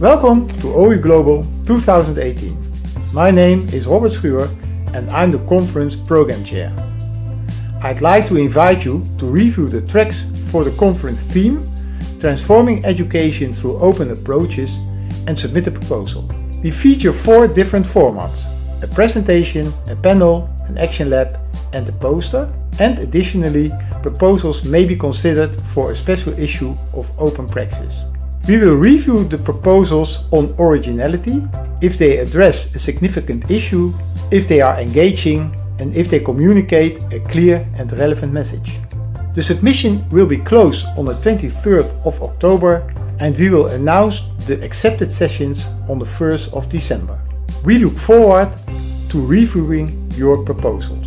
Welcome to OE Global 2018. My name is Robert Schuwer and I'm the conference program chair. I'd like to invite you to review the tracks for the conference theme Transforming Education Through Open Approaches and submit a proposal. We feature four different formats, a presentation, a panel, an action lab and a poster and additionally proposals may be considered for a special issue of open praxis. We will review the proposals on originality, if they address a significant issue, if they are engaging and if they communicate a clear and relevant message. The submission will be closed on the 23rd of October and we will announce the accepted sessions on the 1st of December. We look forward to reviewing your proposals.